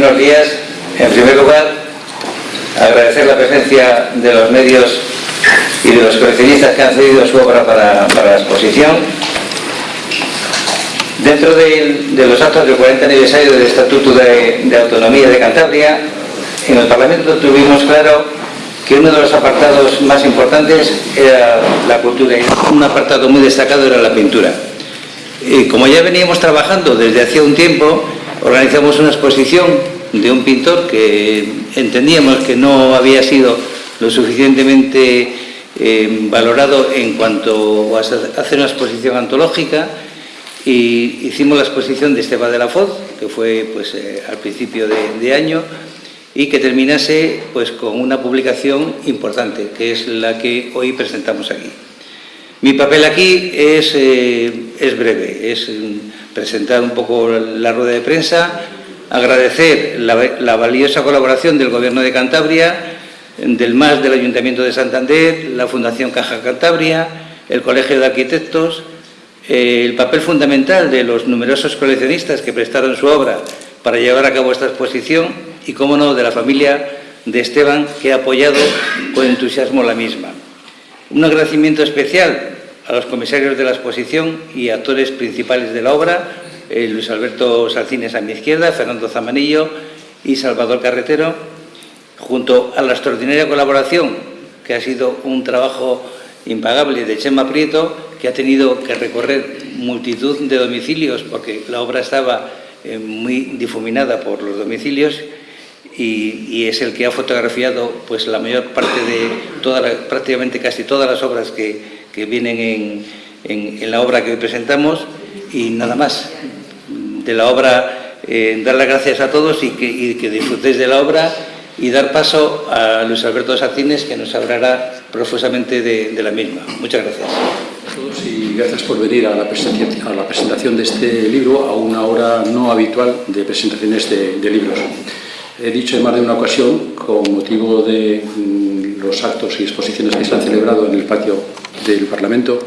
Buenos días. En primer lugar, agradecer la presencia de los medios y de los coleccionistas que han cedido su obra para, la exposición. Dentro de, los actos del 40 aniversario del Estatuto de, Autonomía de Cantabria, en el Parlamento tuvimos claro que uno de los apartados más importantes era la cultura y un apartado muy destacado era la pintura. Y como ya veníamos trabajando desde hacía un tiempo, organizamos una exposición de un pintor que entendíamos que no había sido lo suficientemente eh, valorado en cuanto a hacer una exposición antológica y hicimos la exposición de Esteban de la Foz, que fue pues, eh, al principio de, año, y que terminase pues, con una publicación importante, que es la que hoy presentamos aquí. Mi papel aquí es, eh, es breve, es presentar un poco la rueda de prensa, agradecer la, valiosa colaboración del Gobierno de Cantabria, del MAS del Ayuntamiento de Santander, la Fundación Caja Cantabria, el Colegio de Arquitectos, eh, el papel fundamental de los numerosos coleccionistas que prestaron su obra para llevar a cabo esta exposición y, cómo no, de la familia de Esteban que ha apoyado con entusiasmo la misma. Un agradecimiento especial a los comisarios de la exposición y actores principales de la obra, eh, Luis Alberto Salcines a mi izquierda, Fernando Zamanillo y Salvador Carretero, junto a la extraordinaria colaboración, que ha sido un trabajo impagable de Chema Prieto, que ha tenido que recorrer multitud de domicilios, porque la obra estaba eh, muy difuminada por los domicilios, y, es el que ha fotografiado pues, la mayor parte de, prácticamente casi todas las obras que, vienen en, la obra que hoy presentamos, y nada más. De la obra, eh, dar las gracias a todos y que, que disfrutéis de la obra y dar paso a Luis Alberto Sacines, que nos hablará profusamente de, la misma. Muchas gracias. A todos y gracias por venir a la, presentación, a la presentación de este libro a una hora no habitual de presentaciones de, libros. He dicho en más de una ocasión, con motivo de mm, los actos y exposiciones que se han celebrado en el patio del Parlamento,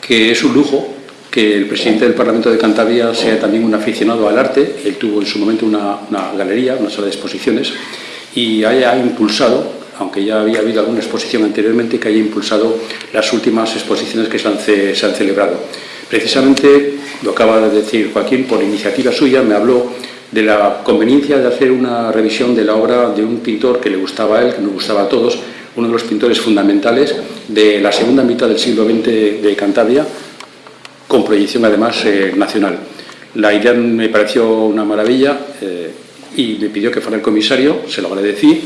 que es un lujo que el presidente del Parlamento de Cantabria sea también un aficionado al arte. Él tuvo en su momento una, galería, una sala de exposiciones, y haya impulsado, aunque ya había habido alguna exposición anteriormente, que haya impulsado las últimas exposiciones que se han, se han celebrado. Precisamente, lo acaba de decir Joaquín, por iniciativa suya me habló de la conveniencia de hacer una revisión de la obra de un pintor que le gustaba a él, que nos gustaba a todos, uno de los pintores fundamentales de la segunda mitad del siglo XX de Cantabria, con proyección además eh, nacional. La idea me pareció una maravilla, eh, y me pidió que fuera el comisario, se lo agradecí,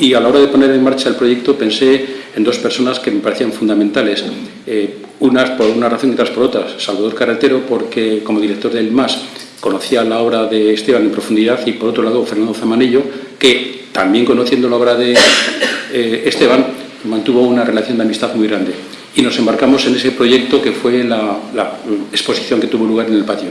y a la hora de poner en marcha el proyecto pensé en dos personas que me parecían fundamentales, eh, unas por una razón y otras por otras. Salvador Carretero, porque como director del MAS conocía la obra de Esteban en profundidad, y por otro lado Fernando Zamanillo, que también conociendo la obra de eh, Esteban, mantuvo una relación de amistad muy grande. Y nos embarcamos en ese proyecto que fue la exposición que tuvo lugar en el patio.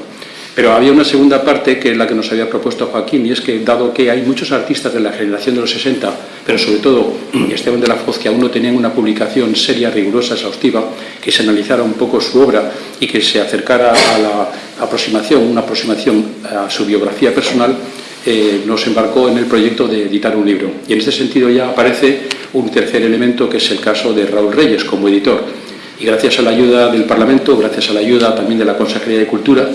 Pero había una segunda parte que es la que nos había propuesto Joaquín y es que dado que hay muchos artistas de la generación de los 60, pero sobre todo Esteban de la Foz, que aún no tenían una publicación seria, rigurosa, exhaustiva, que se analizara un poco su obra y que se acercara a la aproximación, una aproximación a su biografía personal, eh, nos embarcó en el proyecto de editar un libro. Y en este sentido ya aparece un tercer elemento que es el caso de Raúl Reyes como editor. Y gracias a la ayuda del Parlamento, gracias a la ayuda también de la Consejería de Cultura,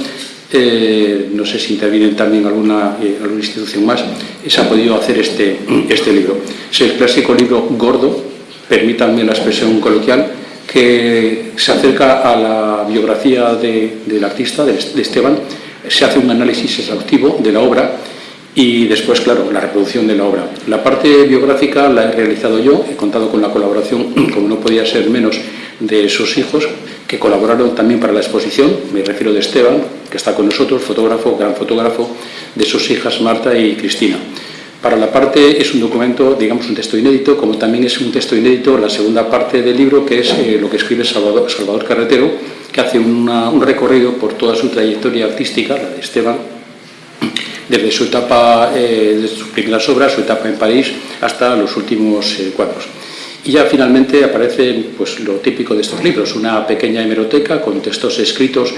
no sé si interviene también alguna, eh, alguna institución más, se ha podido hacer este, este libro. Es el clásico libro gordo, permítanme la expresión coloquial, que se acerca a la biografía del artista, de, Esteban, se hace un análisis exhaustivo de la obra y después, claro, la reproducción de la obra. La parte biográfica la he realizado yo, he contado con la colaboración, como no podía ser menos, de sus hijos, que colaboraron también para la exposición, me refiero de Esteban, que está con nosotros, fotógrafo, gran fotógrafo, de sus hijas Marta y Cristina. Para la parte es un documento, digamos un texto inédito, como también es un texto inédito la segunda parte del libro, que es eh, lo que escribe Salvador, Salvador Carretero, que hace un recorrido por toda su trayectoria artística, la de Esteban, desde su etapa, eh, de sus primeras obras, su etapa en París, hasta los últimos eh, cuadros. Y ya finalmente aparece pues, lo típico de estos libros, una pequeña hemeroteca con textos escritos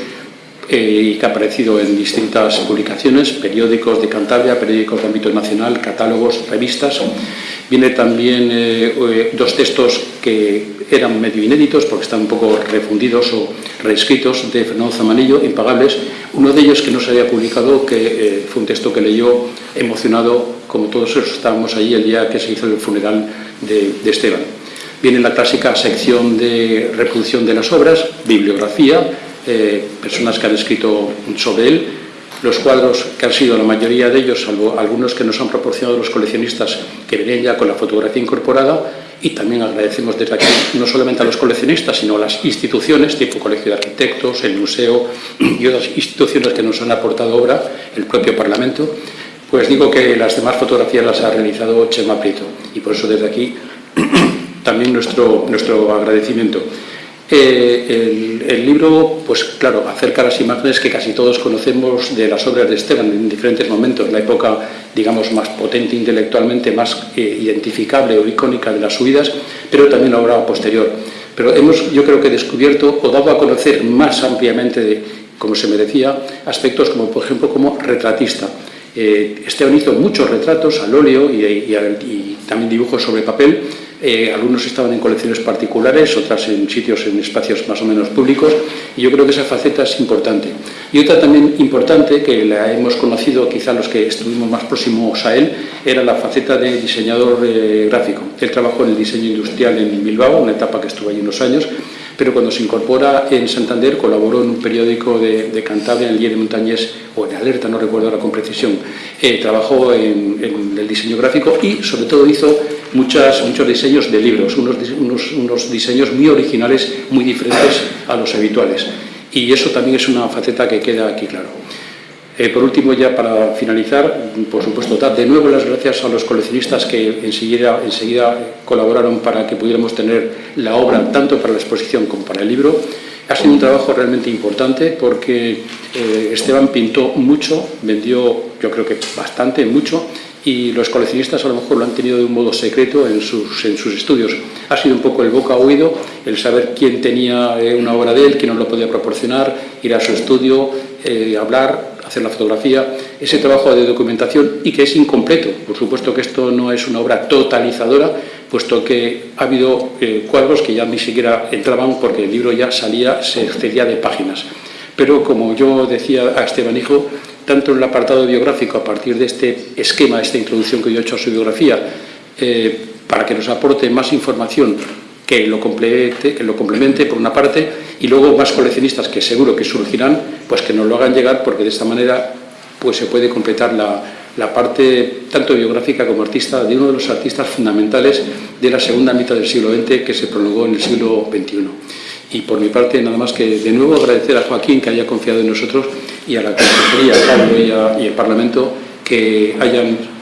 eh, y que ha aparecido en distintas publicaciones, periódicos de Cantabria, periódicos de ámbito nacional, catálogos, revistas. Viene también eh, eh, dos textos que eran medio inéditos porque están un poco refundidos o reescritos de Fernando Zamanillo, impagables. Uno de ellos que no se había publicado, que fue un texto que leyó emocionado, como todos estábamos allí el día que se hizo el funeral de, de Esteban. Viene la clásica sección de reproducción de las obras, bibliografía, personas que han escrito sobre él, los cuadros que han sido la mayoría de ellos, salvo algunos que nos han proporcionado los coleccionistas que venían ya con la fotografía incorporada, y también agradecemos desde aquí no solamente a los coleccionistas, sino a las instituciones, tipo Colegio de Arquitectos, el Museo y otras instituciones que nos han aportado obra, el propio Parlamento, pues digo que las demás fotografías las ha realizado Chema Prieto, y por eso desde aquí también nuestro, nuestro agradecimiento. Eh, el, libro, pues claro, acerca las imágenes que casi todos conocemos de las obras de Esteban en diferentes momentos, la época, digamos, más potente intelectualmente, más eh, identificable o icónica de las subidas, pero también la obra posterior. Pero hemos, yo creo que descubierto o dado a conocer más ampliamente, como se merecía, aspectos como, por ejemplo, como retratista. Eh, Esteban hizo muchos retratos al óleo y también dibujos sobre papel, eh, algunos estaban en colecciones particulares, otras en sitios, en espacios más o menos públicos, y yo creo que esa faceta es importante. Y otra también importante, que la hemos conocido quizá los que estuvimos más próximos a él, era la faceta de diseñador eh, gráfico. Él trabajó en el diseño industrial en Bilbao, una etapa que estuvo allí unos años, pero cuando se incorpora en Santander colaboró en un periódico de, Cantabria, en el Día de Montañés, o en Alerta, no recuerdo ahora con precisión. Eh, trabajó en, el diseño gráfico y sobre todo hizo muchas, muchos diseños de libros, unos, unos, unos diseños muy originales, muy diferentes a los habituales. Y eso también es una faceta que queda aquí claro. Eh, por último, ya para finalizar, por supuesto, dar de nuevo las gracias a los coleccionistas que enseguida, enseguida colaboraron para que pudiéramos tener la obra tanto para la exposición como para el libro. Ha sido un trabajo realmente importante porque eh, Esteban pintó mucho, vendió yo creo que bastante, mucho, y los coleccionistas a lo mejor lo han tenido de un modo secreto en sus, en sus estudios. Ha sido un poco el boca oído, el saber quién tenía eh, una obra de él, quién nos lo podía proporcionar, ir a su estudio, hablar, hacer la fotografía, ese trabajo de documentación y que es incompleto. Por supuesto que esto no es una obra totalizadora, puesto que ha habido eh, cuadros que ya ni siquiera entraban porque el libro ya salía, se excedía de páginas. Pero como yo decía a Esteban Hijo, tanto en el apartado biográfico, a partir de este esquema, esta introducción que yo he hecho a su biografía, eh, para que nos aporte más información que lo, complemente, que lo complemente por una parte y luego más coleccionistas que seguro que surgirán, pues que nos lo hagan llegar porque de esta manera pues se puede completar la, la parte tanto biográfica como artista de uno de los artistas fundamentales de la segunda mitad del siglo XX que se prolongó en el siglo XXI. Y por mi parte, nada más que de nuevo agradecer a Joaquín que haya confiado en nosotros y a la Consejería, a Pablo y, a, y al Parlamento que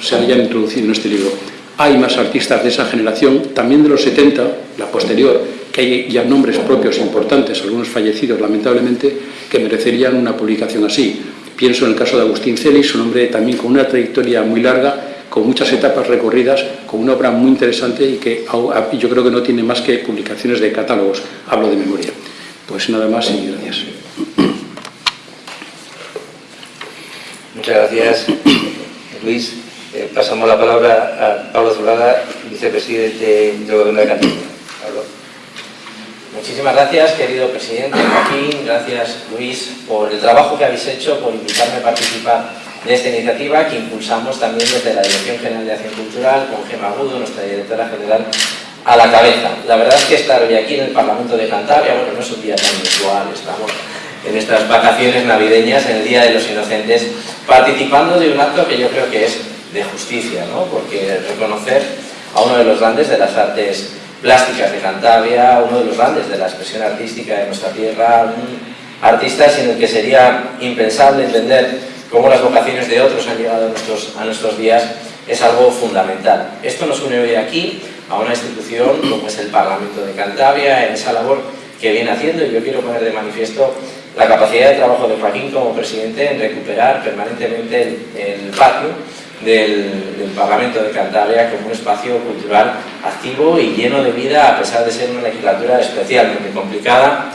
se hayan introducido en este libro. Hay más artistas de esa generación, también de los 70, la posterior, que hay ya nombres propios importantes, algunos fallecidos lamentablemente, que merecerían una publicación así. Pienso en el caso de Agustín Celis, un hombre también con una trayectoria muy larga, con muchas etapas recorridas, con una obra muy interesante y que yo creo que no tiene más que publicaciones de catálogos, hablo de memoria. Pues nada más y gracias. Muchas gracias, Luis. Eh, pasamos la palabra a Pablo Zulaga, vicepresidente del Gobierno de Cantabria. Muchísimas gracias, querido presidente Joaquín, gracias Luis por el trabajo que habéis hecho, por invitarme a participar de esta iniciativa que impulsamos también desde la Dirección General de Acción Cultural, con Gemma Agudo, nuestra directora general, a la cabeza. La verdad es que estar hoy aquí en el Parlamento de Cantabria, bueno, no es un día tan usual, estamos en estas vacaciones navideñas, en el Día de los Inocentes, participando de un acto que yo creo que es de justicia, ¿no? porque reconocer a uno de los grandes de las artes plásticas de Cantabria, uno de los grandes de la expresión artística de nuestra tierra, un artista sin el que sería impensable entender cómo las vocaciones de otros han llegado a nuestros, días, es algo fundamental. Esto nos une hoy aquí a una institución como es el Parlamento de Cantabria, en esa labor que viene haciendo, y yo quiero poner de manifiesto la capacidad de trabajo de Joaquín como presidente en recuperar permanentemente el patio del, Parlamento de Cantabria como un espacio cultural activo y lleno de vida a pesar de ser una legislatura especialmente complicada.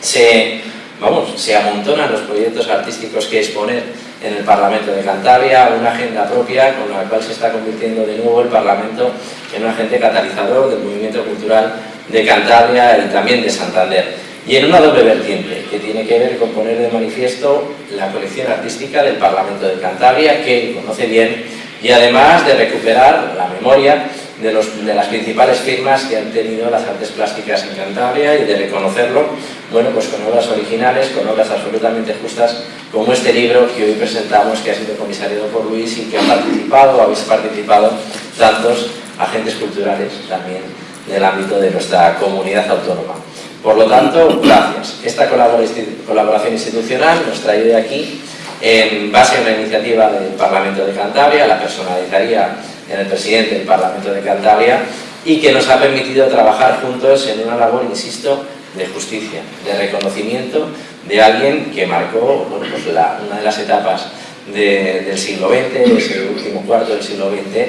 Se vamos, se amontonan los proyectos artísticos que exponer en el Parlamento de Cantabria, una agenda propia con la cual se está convirtiendo de nuevo el Parlamento en un agente catalizador del movimiento cultural de Cantabria y también de Santander. Y en una doble vertiente, que tiene que ver con poner de manifiesto la colección artística del Parlamento de Cantabria, que conoce bien, y además de recuperar la memoria de, las principales firmas que han tenido las artes plásticas en Cantabria y de reconocerlo, bueno, pues con obras originales, con obras absolutamente justas, como este libro que hoy presentamos, que ha sido comisariado por Luis y que han participado, o habéis participado, tantos agentes culturales también del ámbito de nuestra comunidad autónoma. Por lo tanto, gracias. Esta colaboración institucional nos trae de aquí en base a una iniciativa del Parlamento de Cantabria, la personalizaría en el presidente del Parlamento de Cantabria y que nos ha permitido trabajar juntos en una labor, insisto, de justicia, de reconocimiento de alguien que marcó pues una de las etapas de, del siglo XX, ese último cuarto del siglo XX,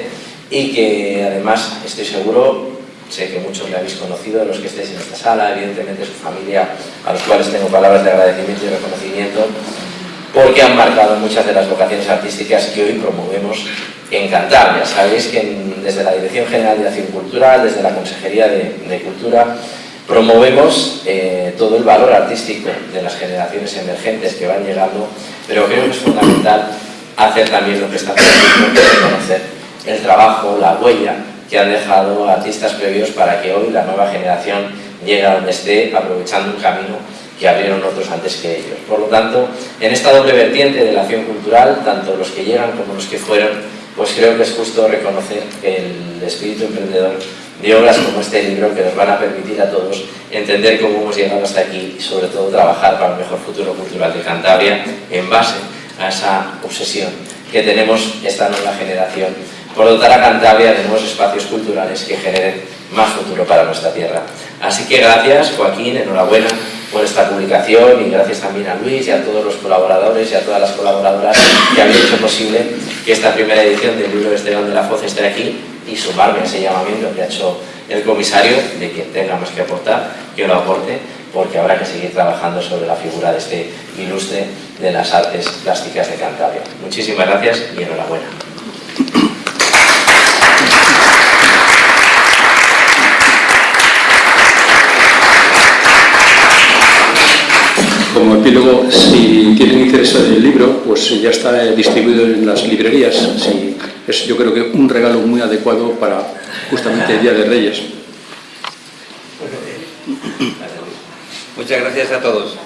y que además estoy seguro, sé que muchos le habéis conocido, los que estéis en esta sala, evidentemente su familia, a los cuales tengo palabras de agradecimiento y reconocimiento, porque han marcado muchas de las vocaciones artísticas que hoy promovemos en Cantabria. Sabéis que desde la Dirección General de Acción Cultural, desde la Consejería de, de Cultura, promovemos eh, todo el valor artístico de las generaciones emergentes que van llegando, pero creo que es fundamental hacer también lo que está haciendo, reconocer el trabajo, la huella que han dejado artistas previos para que hoy la nueva generación llegue a donde esté, aprovechando un camino que abrieron otros antes que ellos. Por lo tanto, en esta doble vertiente de la acción cultural, tanto los que llegan como los que fueron, pues creo que es justo reconocer el espíritu emprendedor de obras como este libro que nos van a permitir a todos entender cómo hemos llegado hasta aquí y sobre todo trabajar para un mejor futuro cultural de Cantabria en base a esa obsesión que tenemos esta nueva generación por dotar a Cantabria de nuevos espacios culturales que generen más futuro para nuestra tierra. Así que gracias Joaquín, enhorabuena por esta publicación y gracias también a Luis y a todos los colaboradores y a todas las colaboradoras que han hecho posible que esta primera edición del libro de Esteban de la Foz esté aquí y sumarme a ese llamamiento que ha hecho el comisario de que tenga más que aportar, que lo aporte, porque habrá que seguir trabajando sobre la figura de este ilustre de las artes plásticas de Cantabria. Muchísimas gracias y enhorabuena. Como epílogo, si tienen interés en el libro, pues ya está distribuido en las librerías. Es yo creo que un regalo muy adecuado para justamente el Día de Reyes. Muchas gracias a todos.